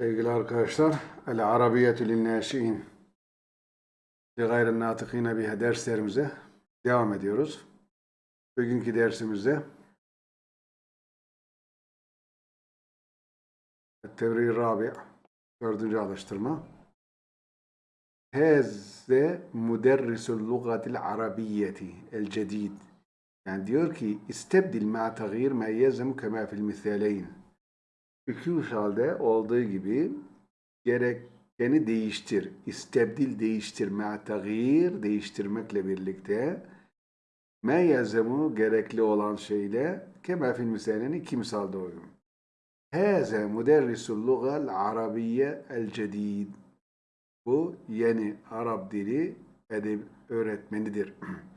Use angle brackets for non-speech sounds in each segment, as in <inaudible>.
Sevgili arkadaşlar, El Arabiyetü Linnâşi'in li gayrın natıkîne biha derslerimize devam ediyoruz. Bugünkü dersimizde Tevri Rabi dördüncü alıştırma. Heze müderrisul lugatil arabiyyeti el cedid yani diyor ki istebdil ma tagir ma yezem fil misaleyn İki misalde olduğu gibi gerekeni değiştir. İstebdil değiştir. Ma tagir değiştirmekle birlikte me yazımı gerekli olan şeyle kema fil misaleyn iki misalde uygun. Hâze müderrisul lugal arabiyye el cedid. Bu yeni Arap dili edeb öğretmenidir.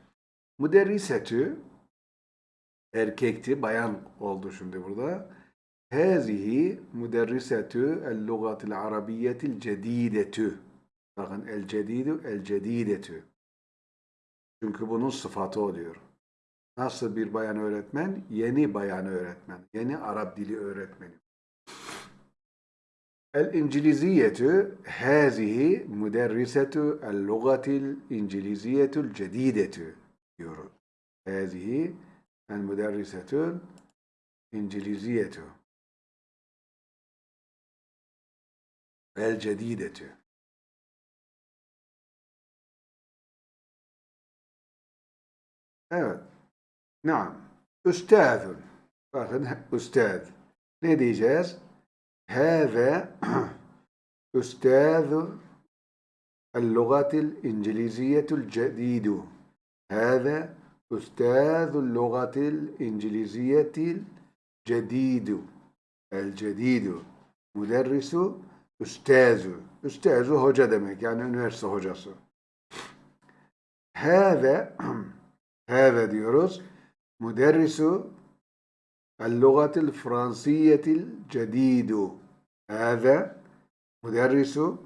<clears throat> Müderrisetü erkekti, bayan oldu şimdi burada. Hâzihi müderrisetü el-lugatil arabiyyetil cedidetü. Bakın el cedidu el cedidetü. Çünkü bunun sıfatı oluyor. Nasıl bir bayan öğretmen? Yeni bayan öğretmen. Yeni Arap dili öğretmeni. El-İnciliziyetü hâzihi müderrisetü el-lugatil İnciliziyetul cedidetü diyoruz. Hâzihi el-müderrisetül İnciliziyetü الجديدة. أه. نعم. أستاذ. أستاذ. نادي جاز هذا <clears throat> أستاذ اللغة الإنجليزية الجديد. هذا أستاذ اللغة الإنجليزية الجديد. الجديد. مدرس Üstazü. Üstazü hoca demek. Yani üniversite hocası. Hâve hâve <clears throat> diyoruz. Müderrisu el-lugatil fransiyetil cedidu. Hâve müderrisu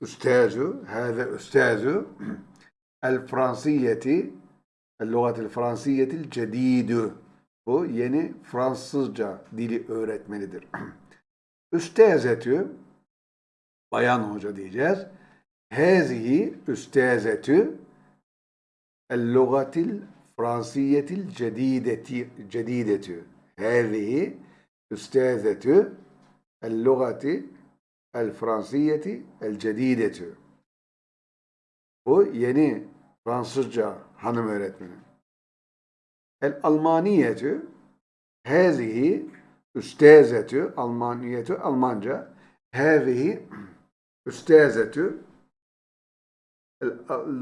üstazü hâve üstazü el-fransiyeti el-lugatil fransiyetil cedidu. Bu yeni Fransızca dili öğretmenidir. <clears throat> Üstezetü bayan hoca diyeceğiz. Hezihi üstezetü el-lugatil fransiyetil cedideti cedidetü. Hezihi üstezetü el-lugati el-fransiyeti el-cedidetü. Bu yeni Fransızca hanım öğretmeni. El-almaniyetü hezihi üstezetü, Almaniyetü, Almanca. Hâzihi üstezetü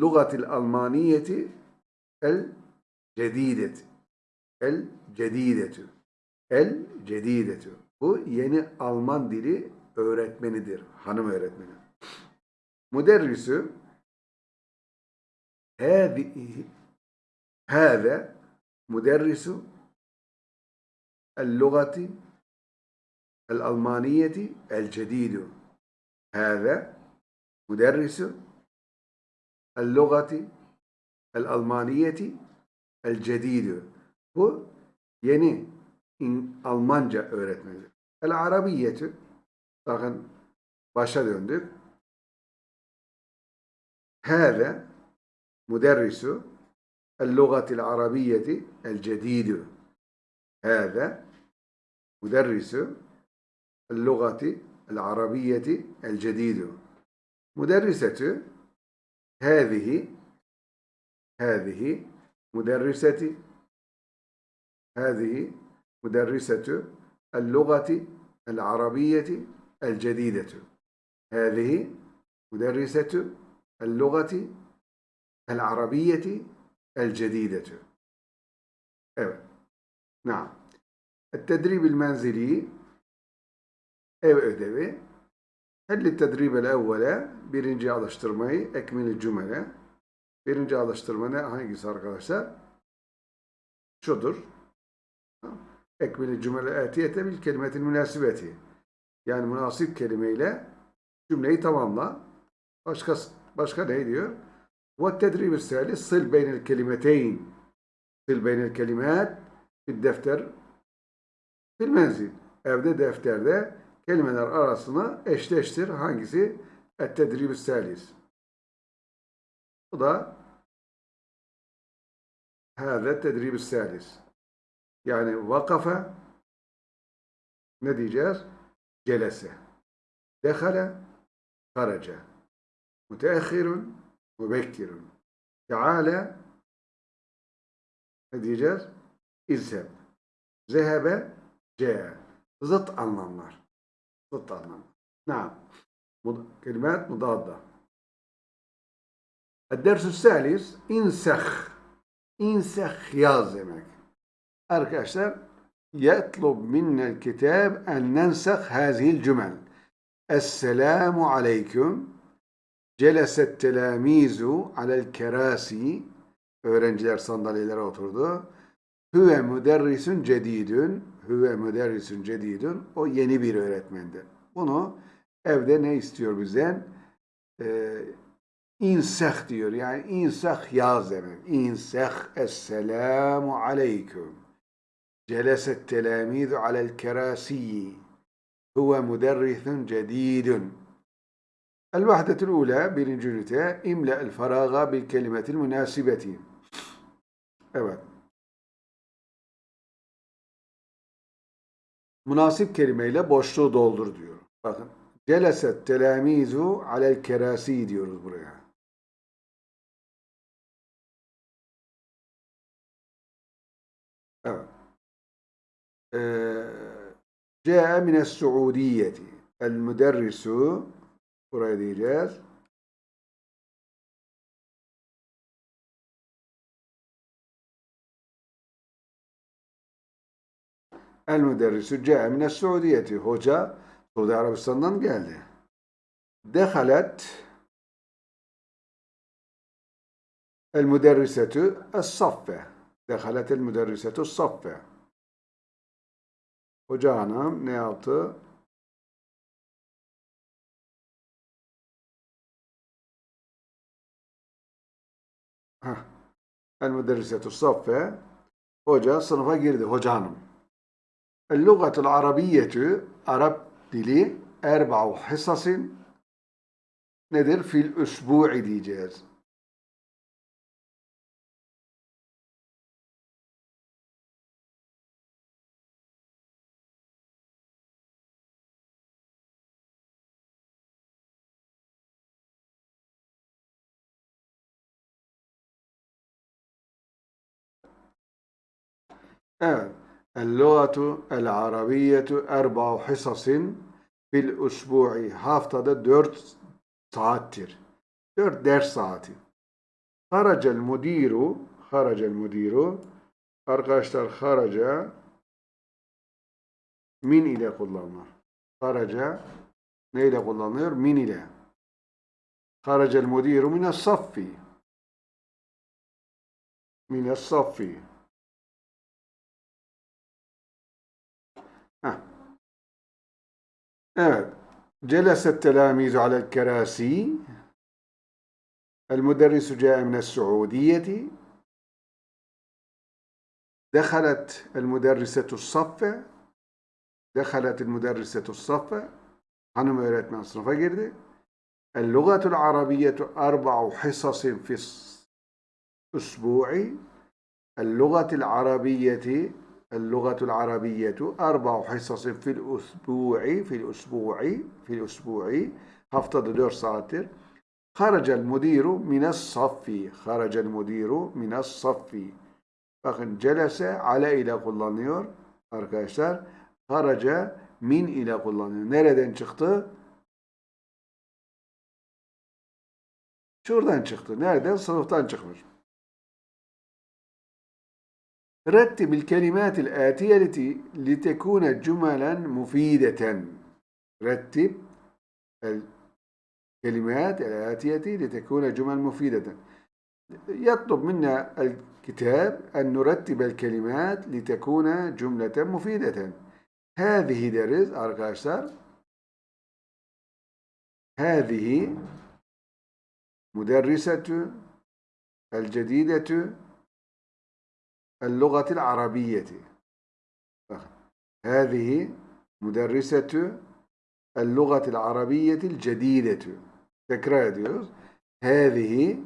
lugatil Almaniyeti el cedideti. El cedidetü. El cedidetü. Bu yeni Alman dili öğretmenidir. Hanım öğretmeni. Müderrisü hâzihi hâze müderrisu اللغة الألمانية الجديد هذا مدرس اللغة الألمانية الجديد bu yeni Almanca öğretmeni. El Arabiyetü bakın başa döndük. Hâze müderrisu el lugatil arabiyeti el cedidü. هذا مدرس اللغة العربية الجديد مدرسة هذه هذه مدرسة هذه مدرسة اللغة العربية الجديدة هذه مدرسة اللغة العربية الجديدة Evet. Naam. التدريب المنزلي ev ödevi Helli tedribel evvele birinci alıştırmayı ekmili cümle birinci alıştırma ne hangisi arkadaşlar? Şudur. Ekmili cümle etiyete bil kelimetin münasibeti. Yani münasip kelimeyle cümleyi tamamla. Başka başka ne diyor? Ve tedrib-i sali sil beynel kelimeteyn. Sil beynel kelimat bir defter Fil menzil. Evde defterde kelimeler arasını eşleştir. Hangisi? Ettedribü selis. Bu da Hâzet tedribü selis. Yani vakafe ne diyeceğiz? Celese. Dehale karaca. Müteahhirun mübekkirun. Teala ne diyeceğiz? İzheb. Zehebe ce. Zıt anlamlar. Zıt anlamlar. Naam. Mud- Kelimat mudadda. الدرس الثالث انسخ انسخ yaz demek. Arkadaşlar يطلب منا الكتاب أن ننسخ هذه الجمل السلام عليكم جلس التلاميذ على الكراسي öğrenciler sandalyelere oturdu. Hüve müderrisun cedidün hüve müderrisun cedidün o yeni bir öğretmendir. Bunu evde ne istiyor bizden? Ee, inseh diyor. Yani inseh yaz demek. İnseh esselamu aleyküm. جلس التلاميذ على الكراسي هو مدرس جديد الوحدة الأولى birinci ünite imla الفراغ بالكلمة المناسبة Evet. münasip kelimeyle boşluğu doldur diyor. Bakın. Celeset telamizu alel kerasi diyoruz buraya. Evet. Ee, Ce'e mines suudiyeti. El müderrisu buraya diyeceğiz. El müderrisu ca'a mine Suudiyeti. Hoca Suudi Arabistan'dan geldi. Dehalet el müderrisetü es-saffe. Dehalet el müderrisetü es-saffe. Hoca hanım ne yaptı? El müderrisetü saffe. Hoca sınıfa girdi. Hoca hanım. Lugatul arabiyyetü Arap dili erba'u hisasin nedir? Fil üsbu'i diyeceğiz. Evet. El-lugatu el-arabiyetu erba'u hisasin fil usbu'i. Haftada dört saattir. Dört ders saati. Haracel mudiru haracel mudiru arkadaşlar haraca min ile kullanılır. Haraca ne ile kullanılıyor? Min ile. Haracel mudiru mine saffi. Mine saffi. Evet. جلس التلاميذ على الكراسي. المدرس جاء من السعودية. دخلت المدرسة الصف. دخلت المدرسة الصف. hanım öğretmen sınıfa girdi. اللغة العربية أربع حصص في الأسبوع اللغة العربية اللغة العربية أربع حصص في الأسبوع في الأسبوع في الأسبوع haftada 4 saattir. خرج المدير من الصف خرج المدير من الصف bakın celese ale ile kullanıyor arkadaşlar. Haraca min ile kullanıyor. Nereden çıktı? Şuradan çıktı. Nereden? Sınıftan çıkmış. رتب الكلمات الآتية لتكون جملا مفيدة. رتب الكلمات الآتية لتكون جمل مفيدة. يطلب منا الكتاب أن نرتب الكلمات لتكون جملة مفيدة. هذه درس arkadaşlar هذه مدرسة الجديدة. اللغة العربية هذه مدرسة اللغة العربية الجديدة tekrar ediyoruz. هذه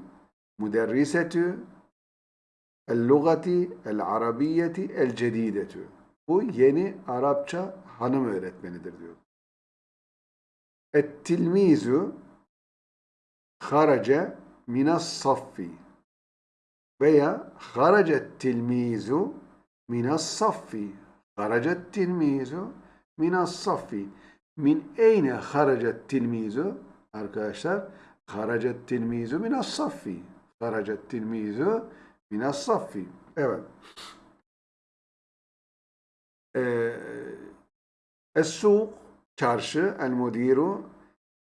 مدرسة اللغة العربية الجديدة bu yeni Arapça hanım öğretmenidir diyor. التلميذ خرج من الصف veya haracet tilmizu minas saffi. Haracet tilmizu minas saffi. Min eyne haracet tilmizu? Arkadaşlar haracet tilmizu minas saffi. Haracet tilmizu minas saffi. Evet. Ee, es-suq çarşı el-mudiru.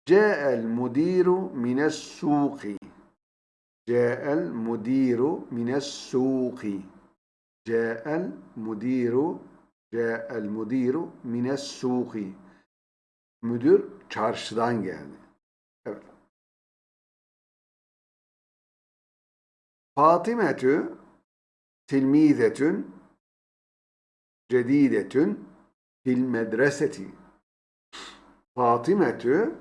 Ce el-mudiru mines-suqi. Ca'el mudiru mines suqi Ca'el mudiru Ca'el mudiru mines suqi Müdür çarşıdan geldi. Evet. Fatimetü tilmizetün cedidetün fil medreseti. Fatimetü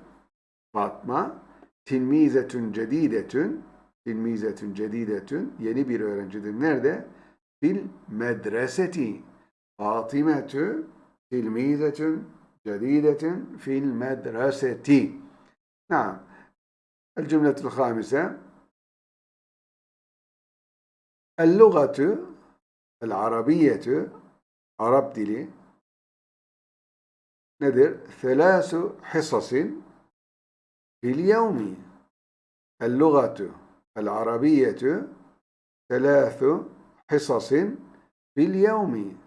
Fatma tilmizetün cedidetün Tilmizetün cedidetün yeni bir öğrencidir. Nerede? Fil medreseti. Fatimetü fil mizetün cedidetün fil medreseti. Naam. El cümletül hamise. El lugatu el arabiyetu Arap dili nedir? Thelâsu hisasin fil yevmi. El lugatu العربية ثلاث حصص في اليوم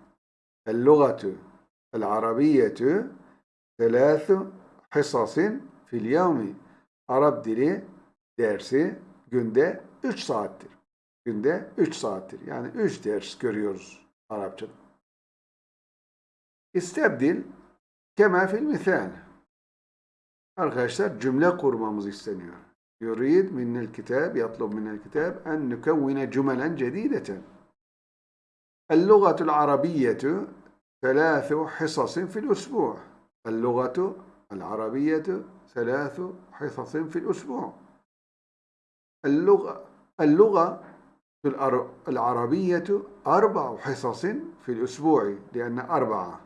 اللغة العربية Selâsü hisasin fil yevmi. Arap dili dersi günde 3 saattir. Günde 3 saattir. Yani 3 ders görüyoruz Arapçada. İstebdil kema fil misal. Arkadaşlar cümle kurmamız isteniyor. Yurid minel kitab, yatlub minel kitab en nükevvine cümelen cedideten. اللغة العربية ثلاث حصص في الأسبوع. اللغة العربية ثلاث حصص في الأسبوع. اللغة اللغة العربية أربع حصص في الأسبوع لأن أربعة.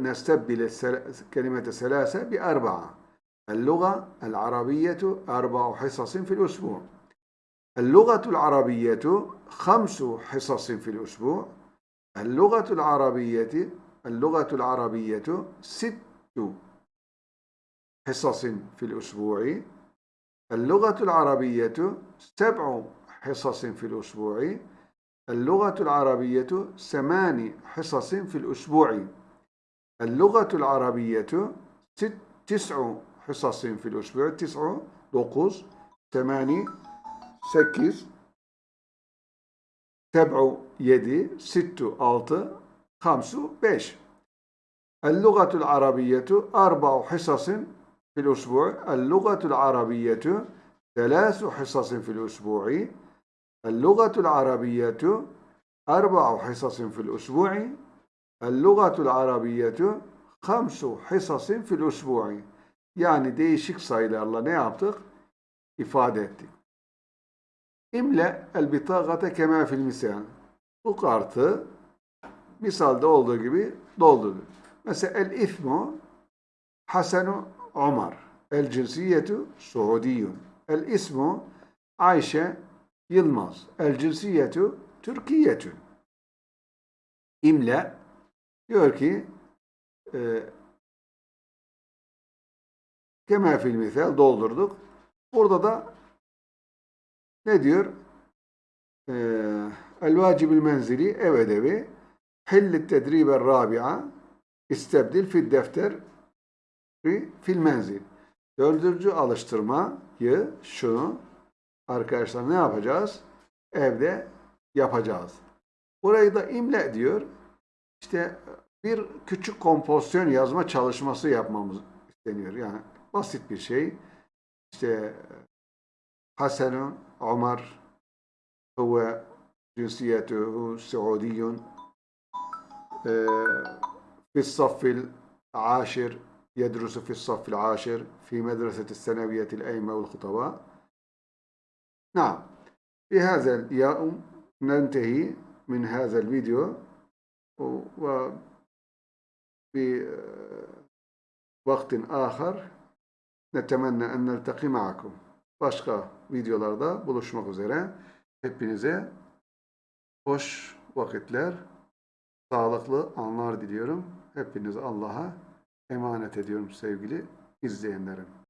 نستبدل كلمة ثلاثة بأربعة. اللغة العربية أربع حصص في الأسبوع. اللغة العربية خمس حصص في الأسبوع. اللغة العربية اللغة العربية ست حصص في الأسبوع. اللغة العربية سبع حصص في الأسبوع. اللغة العربية ثمان حصص في الأسبوع. اللغة العربية ست تسع حصص في الأسبوع تسع دقوس ثماني سكس سبع يدي ست ألت خمس بيش اللغة العربية أربع حصص في الأسبوع اللغة العربية ثلاث حصص في الأسبوع اللغة العربية أربع حصص في الأسبوع اللغة العربية خمس حصص في الأسبوع yani değişik sayılarla ne yaptık? İfade ettik. İmle el bitagate kema fil misal. Bu kartı misalde olduğu gibi doldurdu. Mesela el ismu Hasenu Ömer. El cinsiyetu Suudiyun. El ismu Ayşe Yılmaz. El cinsiyetu Türkiyetün. İmle diyor ki e, kema fil misal doldurduk. Burada da ne diyor? E, el vacibül menzili ev ödevi Hillit tedribe rabi'a istebdil fil defter fil menzil. Dördüncü alıştırmayı şunu arkadaşlar ne yapacağız? Evde yapacağız. Burayı da imle diyor. İşte bir küçük kompozisyon yazma çalışması yapmamız isteniyor. Yani basit bir şey. İşte Hasanun Ömer huve cinsiyetuhu في الصف عاشر يدرس في الصف العاشر في مدرسة الثانوية الأئمة والخطباء نعم في هذا اليوم ننتهي من هذا الفيديو وفي وقت آخر Netemenne en neltaki ma'akum. Başka videolarda buluşmak üzere. Hepinize hoş vakitler, sağlıklı anlar diliyorum. Hepinizi Allah'a emanet ediyorum sevgili izleyenlerim.